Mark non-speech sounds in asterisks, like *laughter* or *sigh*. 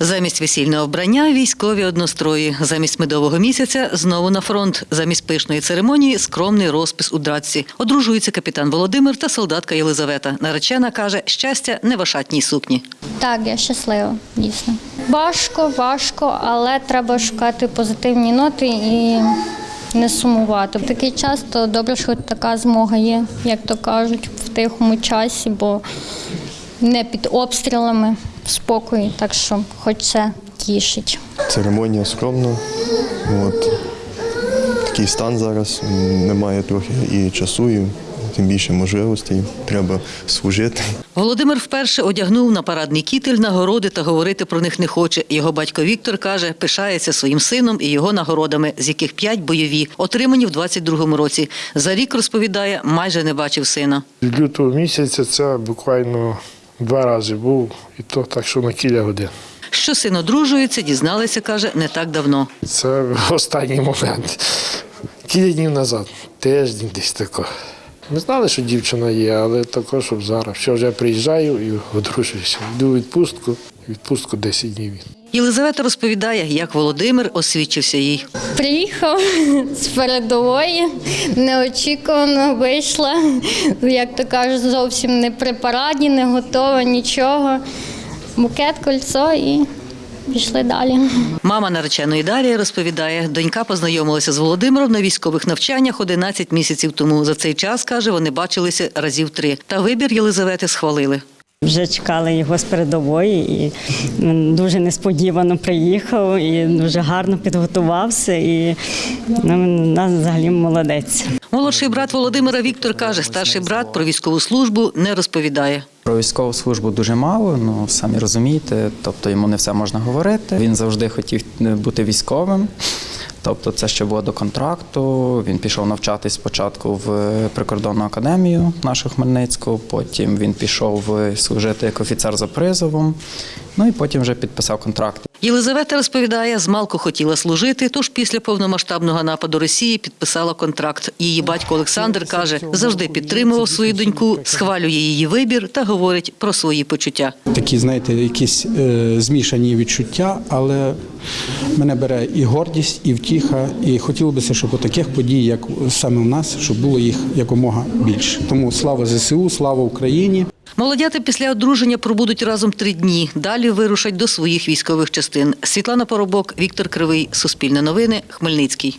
Замість весільного вбрання військові однострої. Замість медового місяця знову на фронт. Замість пишної церемонії скромний розпис у дратці. Одружується капітан Володимир та солдатка Єлизавета. Наречена каже, щастя не в ашатній сукні. Так, я щаслива, дійсно. Важко, важко, але треба шукати позитивні ноти і не сумувати. В такий час то добре, що така змога є, як то кажуть, в тихому часі, бо не під обстрілами, в спокої, так що хоч це тішить. Церемонія скромна. От. Такий стан зараз. Немає трохи і часу, і тим більше можливостей. Треба служити. Володимир вперше одягнув на парадний кітель нагороди та говорити про них не хоче. Його батько Віктор каже, пишається своїм сином і його нагородами, з яких п'ять бойові, отримані в 22-му році. За рік розповідає, майже не бачив сина. З лютого місяця це буквально два рази був, і то так, що на кілька годин. Що син одружується, дізналися, каже, не так давно. Це *laughs* останній момент. Кілька днів назад, тиждень десь тако. Ми знали, що дівчина є, але також, щоб зараз. Що вже приїжджаю і одружуюся. Йду в відпустку, відпустку 10 днів. Єлизавета розповідає, як Володимир освідчився їй. Приїхав з передової, неочікувано вийшла, як то кажуть, зовсім не при параді, не готова, нічого. Букет, кольцо і пішли далі. Мама нареченої Дарія розповідає, донька познайомилася з Володимиром на військових навчаннях 11 місяців тому. За цей час, каже, вони бачилися разів три. Та вибір Єлизавети схвалили. Вже чекали його з передової, і він дуже несподівано приїхав і дуже гарно підготувався. І ну, він нас взагалі молодець. Молодший брат Володимира Віктор каже, старший брат про військову службу не розповідає. Про військову службу дуже мало, ну самі розумієте, тобто йому не все можна говорити. Він завжди хотів бути військовим. Тобто, це ще було до контракту. Він пішов навчатись спочатку в прикордонну академію нашу Хмельницьку, потім він пішов служити як офіцер за призовом, ну і потім вже підписав контракт. Єлизавета розповідає, змалку хотіла служити, тож після повномасштабного нападу Росії підписала контракт. Її батько Олександр каже, завжди підтримував свою доньку, схвалює її вибір та говорить про свої почуття. такі, знаєте, якісь е, змішані відчуття, але мене бере і гордість, і втіха. І хотілося б, щоб таких подій, як саме в нас, щоб було їх якомога більше. Тому слава ЗСУ, слава Україні. Молодята після одруження пробудуть разом три дні. Далі вирушать до своїх військових частин. Світлана Поробок, Віктор Кривий, Суспільне новини, Хмельницький.